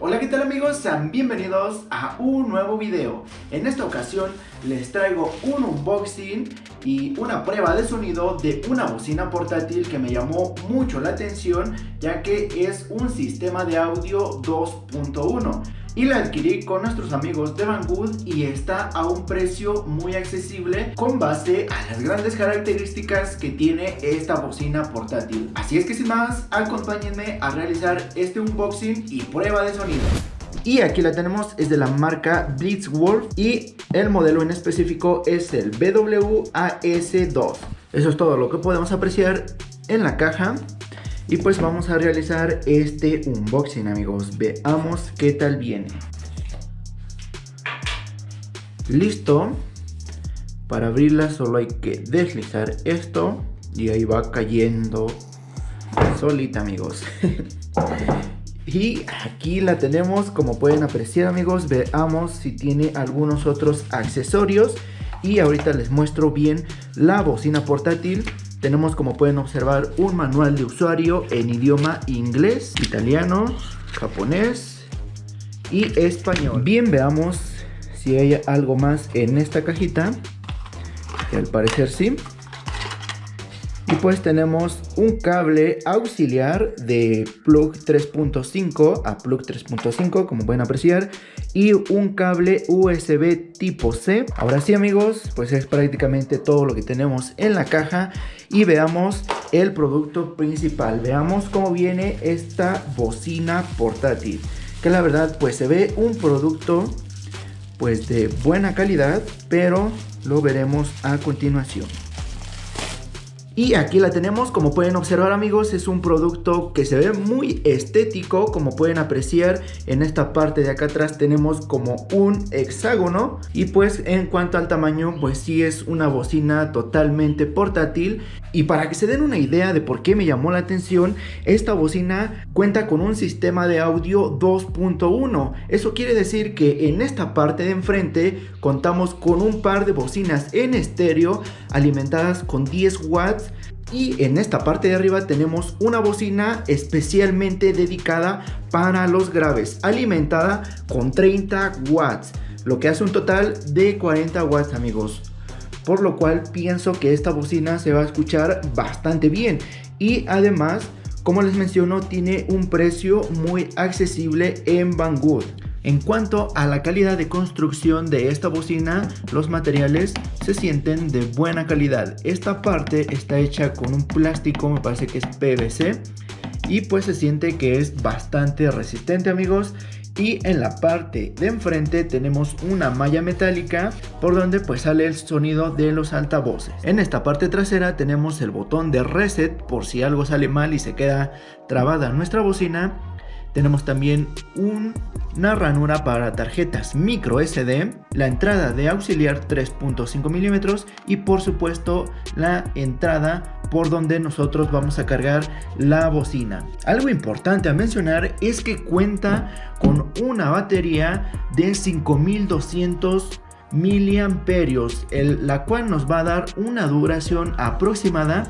Hola qué tal amigos, sean bienvenidos a un nuevo video. En esta ocasión les traigo un unboxing y una prueba de sonido de una bocina portátil que me llamó mucho la atención ya que es un sistema de audio 2.1 y la adquirí con nuestros amigos de Banggood y está a un precio muy accesible con base a las grandes características que tiene esta bocina portátil. Así es que sin más, acompáñenme a realizar este unboxing y prueba de sonido. Y aquí la tenemos, es de la marca Blitzwolf y el modelo en específico es el BWAS2. Eso es todo lo que podemos apreciar en la caja. Y pues vamos a realizar este unboxing amigos, veamos qué tal viene. Listo, para abrirla solo hay que deslizar esto y ahí va cayendo solita amigos. y aquí la tenemos como pueden apreciar amigos, veamos si tiene algunos otros accesorios. Y ahorita les muestro bien la bocina portátil tenemos como pueden observar un manual de usuario en idioma inglés, italiano, japonés y español. Bien, veamos si hay algo más en esta cajita, que al parecer sí. Y pues tenemos un cable auxiliar de plug 3.5 a plug 3.5 como pueden apreciar y un cable USB tipo C. Ahora sí amigos, pues es prácticamente todo lo que tenemos en la caja y veamos el producto principal. Veamos cómo viene esta bocina portátil. Que la verdad pues se ve un producto pues de buena calidad, pero lo veremos a continuación. Y aquí la tenemos, como pueden observar amigos, es un producto que se ve muy estético, como pueden apreciar. En esta parte de acá atrás tenemos como un hexágono. Y pues en cuanto al tamaño pues sí es una bocina totalmente portátil. Y para que se den una idea de por qué me llamó la atención, esta bocina cuenta con un sistema de audio 2.1, eso quiere decir que en esta parte de enfrente contamos con un par de bocinas en estéreo alimentadas con 10 watts y en esta parte de arriba tenemos una bocina especialmente dedicada para los graves, alimentada con 30 watts, lo que hace un total de 40 watts amigos. Por lo cual pienso que esta bocina se va a escuchar bastante bien y además, como les menciono, tiene un precio muy accesible en Banggood. En cuanto a la calidad de construcción de esta bocina, los materiales se sienten de buena calidad. Esta parte está hecha con un plástico, me parece que es PVC, y pues se siente que es bastante resistente amigos. Y en la parte de enfrente tenemos una malla metálica por donde pues sale el sonido de los altavoces. En esta parte trasera tenemos el botón de reset por si algo sale mal y se queda trabada nuestra bocina tenemos también una ranura para tarjetas micro SD, la entrada de auxiliar 3.5 milímetros y por supuesto la entrada por donde nosotros vamos a cargar la bocina. Algo importante a mencionar es que cuenta con una batería de 5200 miliamperios, la cual nos va a dar una duración aproximada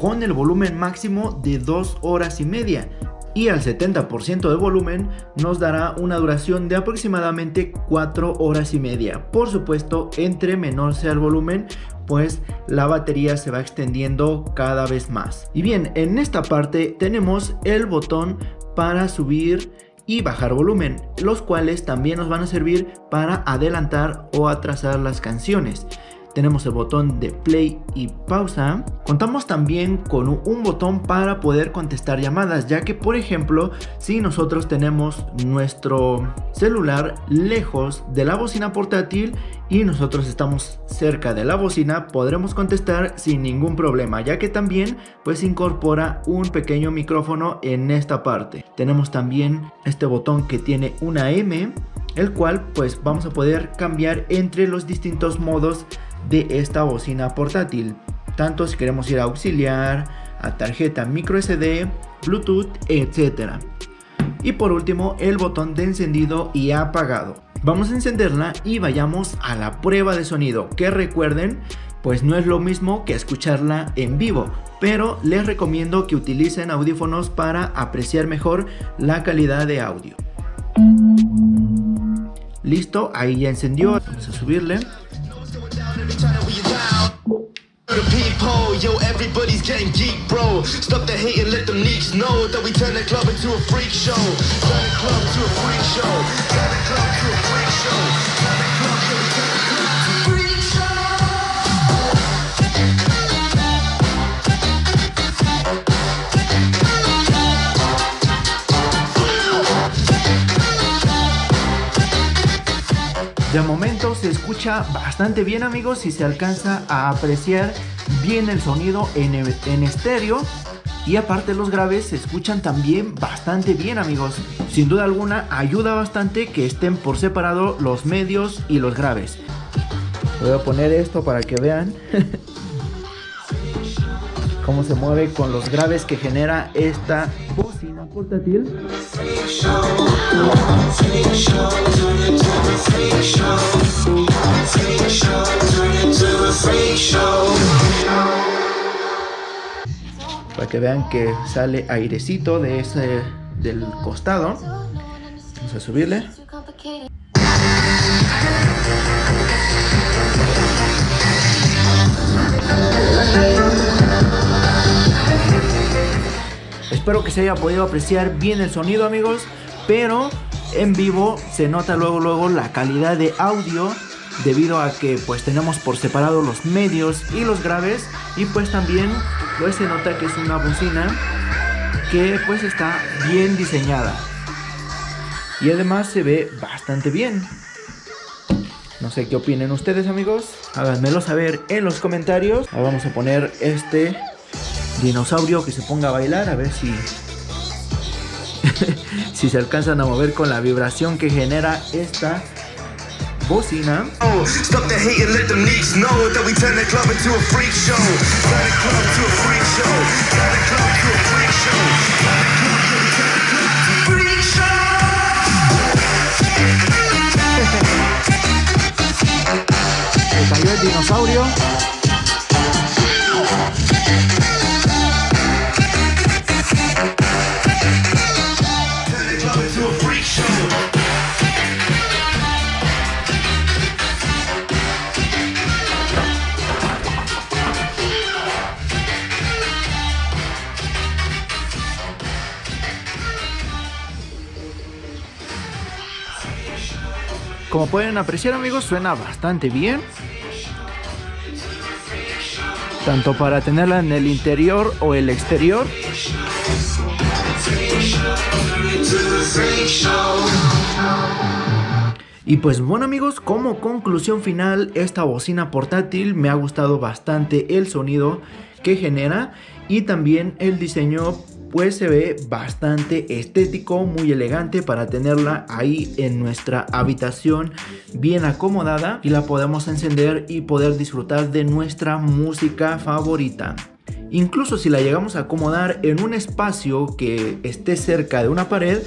con el volumen máximo de 2 horas y media y al 70% de volumen nos dará una duración de aproximadamente 4 horas y media. Por supuesto, entre menor sea el volumen, pues la batería se va extendiendo cada vez más. Y bien, en esta parte tenemos el botón para subir y bajar volumen, los cuales también nos van a servir para adelantar o atrasar las canciones tenemos el botón de play y pausa. Contamos también con un botón para poder contestar llamadas, ya que por ejemplo, si nosotros tenemos nuestro celular lejos de la bocina portátil y nosotros estamos cerca de la bocina, podremos contestar sin ningún problema, ya que también pues incorpora un pequeño micrófono en esta parte. Tenemos también este botón que tiene una M, el cual pues vamos a poder cambiar entre los distintos modos de esta bocina portátil, tanto si queremos ir a auxiliar, a tarjeta micro SD, Bluetooth, etc. Y por último el botón de encendido y apagado. Vamos a encenderla y vayamos a la prueba de sonido, que recuerden, pues no es lo mismo que escucharla en vivo, pero les recomiendo que utilicen audífonos para apreciar mejor la calidad de audio. Listo, ahí ya encendió. Vamos a subirle. The people, yo, everybody's getting geek, bro. Stop the hate and let them leaks know that we turn the club into a freak show. Turn the club to a freak show. Turn the club to a freak show. Escucha bastante bien amigos y se alcanza a apreciar bien el sonido en, en estéreo y aparte los graves se escuchan también bastante bien amigos. Sin duda alguna ayuda bastante que estén por separado los medios y los graves. Voy a poner esto para que vean cómo se mueve con los graves que genera esta bocina portátil. Que vean que sale airecito de ese del costado. Vamos a subirle. Espero que se haya podido apreciar bien el sonido amigos, pero en vivo se nota luego luego la calidad de audio debido a que pues tenemos por separado los medios y los graves y pues también pues se nota que es una bocina que pues está bien diseñada. Y además se ve bastante bien. No sé qué opinen ustedes amigos. Háganmelo saber en los comentarios. Ahora vamos a poner este dinosaurio que se ponga a bailar a ver si si se alcanzan a mover con la vibración que genera esta bocina. Oh, stop the hate and let them leaks know that we turn the club into a freak show. Turn the club to a freak show. Turn the club to a freak show. Turn the club to a freak show. Se cayó el dinosaurio. Como pueden apreciar amigos, suena bastante bien. Tanto para tenerla en el interior o el exterior. Y pues bueno amigos, como conclusión final, esta bocina portátil me ha gustado bastante el sonido que genera y también el diseño pues se ve bastante estético, muy elegante para tenerla ahí en nuestra habitación bien acomodada y la podemos encender y poder disfrutar de nuestra música favorita. Incluso si la llegamos a acomodar en un espacio que esté cerca de una pared,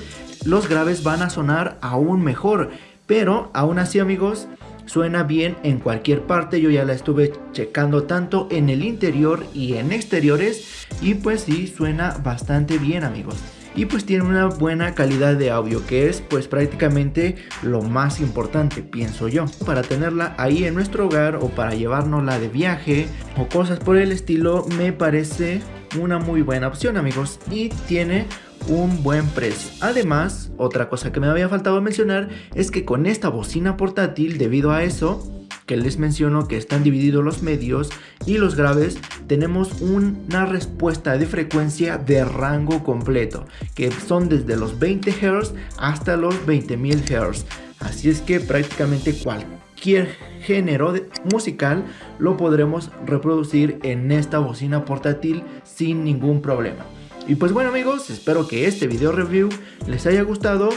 los graves van a sonar aún mejor. Pero aún así amigos, suena bien en cualquier parte. Yo ya la estuve checando tanto en el interior y en exteriores. Y pues sí, suena bastante bien amigos y pues tiene una buena calidad de audio que es pues prácticamente lo más importante pienso yo para tenerla ahí en nuestro hogar o para llevárnosla de viaje o cosas por el estilo me parece una muy buena opción amigos y tiene un buen precio. Además, otra cosa que me había faltado mencionar es que con esta bocina portátil, debido a eso, que les menciono que están divididos los medios y los graves, tenemos una respuesta de frecuencia de rango completo, que son desde los 20 Hz hasta los 20.000 Hz. Así es que prácticamente cualquier género musical lo podremos reproducir en esta bocina portátil sin ningún problema. Y pues bueno amigos, espero que este video review les haya gustado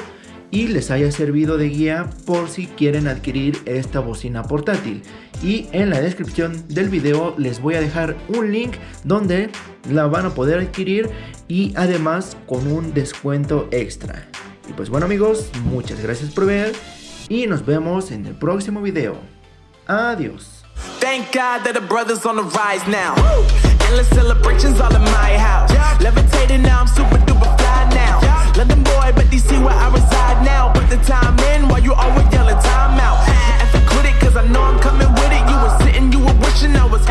y les haya servido de guía por si quieren adquirir esta bocina portátil. Y en la descripción del video les voy a dejar un link donde la van a poder adquirir y además con un descuento extra. Y pues bueno amigos, muchas gracias por ver y nos vemos en el próximo video. Adiós. Thank God that the brothers on the rise now. endless celebrations all in my house. Levitating now, I'm super duper fly now. London boy, but DC where I reside now. Put the time in while you always yelling time out. If I quit it, cause I know I'm coming with it. You were sitting, you were wishing I was